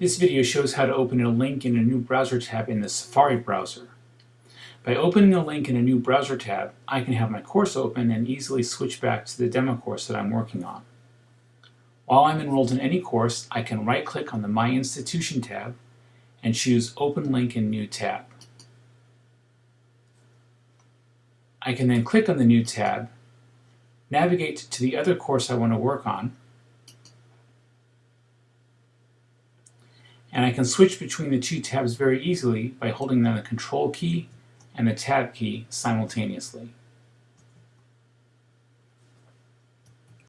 This video shows how to open a link in a new browser tab in the Safari browser. By opening a link in a new browser tab, I can have my course open and easily switch back to the demo course that I'm working on. While I'm enrolled in any course, I can right-click on the My Institution tab and choose Open Link in New Tab. I can then click on the new tab, navigate to the other course I want to work on, and I can switch between the two tabs very easily by holding down the Control key and the Tab key simultaneously.